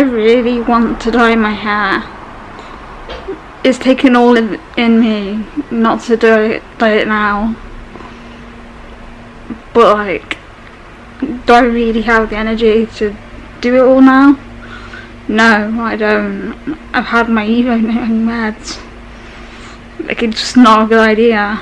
I really want to dye my hair. It's taken all in, in me not to do it, dye it now. But like, do I really have the energy to do it all now? No, I don't. I've had my evening meds. Like it's just not a good idea.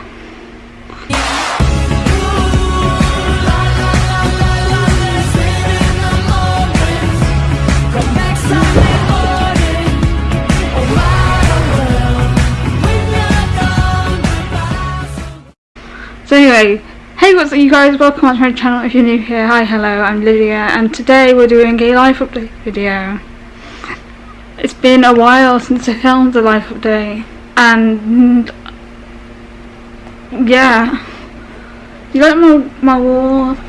Hey what's up you guys, welcome back to my channel if you're new here. Hi, hello, I'm Lydia and today we're doing a life update video. It's been a while since I filmed a life update and yeah. You like my, my wall of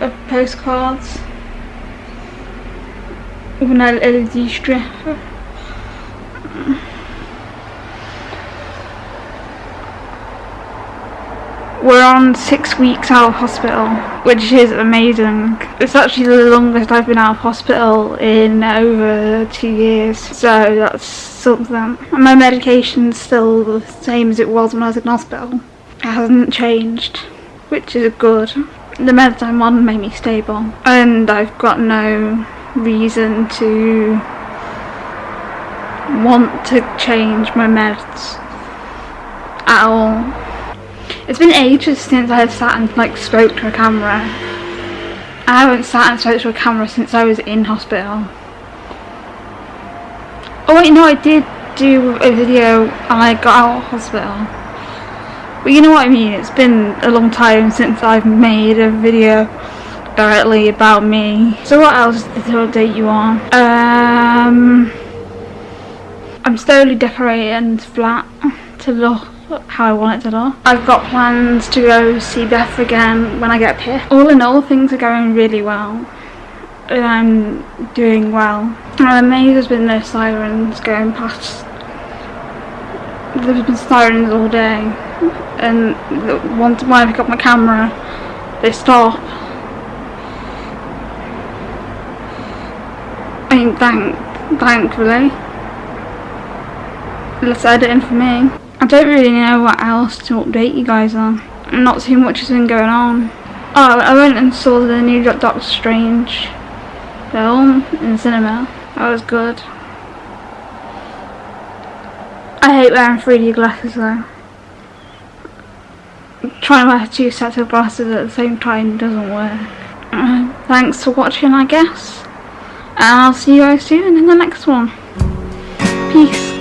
uh, postcards with an LED strip? We're on six weeks out of hospital, which is amazing. It's actually the longest I've been out of hospital in over two years, so that's something. My medication's still the same as it was when I was in hospital. It hasn't changed, which is good. The meds I'm on make me stable, and I've got no reason to want to change my meds at all. It's been ages since I have sat and like spoke to a camera. I haven't sat and spoke to a camera since I was in hospital. Oh wait, no, I did do a video and I got out of hospital. But you know what I mean, it's been a long time since I've made a video directly about me. So what else to update you on? Um, I'm slowly decorating the flat to look how I want it to look. I've got plans to go see Beth again when I get up here. All in all, things are going really well. And I'm doing well. I'm amazed there's been no sirens going past. There's been sirens all day. And once when I pick up my camera, they stop. I mean, thank, thankfully. Let's edit in for me. I don't really know what else to update you guys on. Not too much has been going on. Oh, I went and saw the new Doctor Strange film in cinema. That was good. I hate wearing 3D glasses though. Trying to wear two sets of glasses at the same time doesn't work. Uh, thanks for watching I guess. And I'll see you guys soon in the next one. Peace.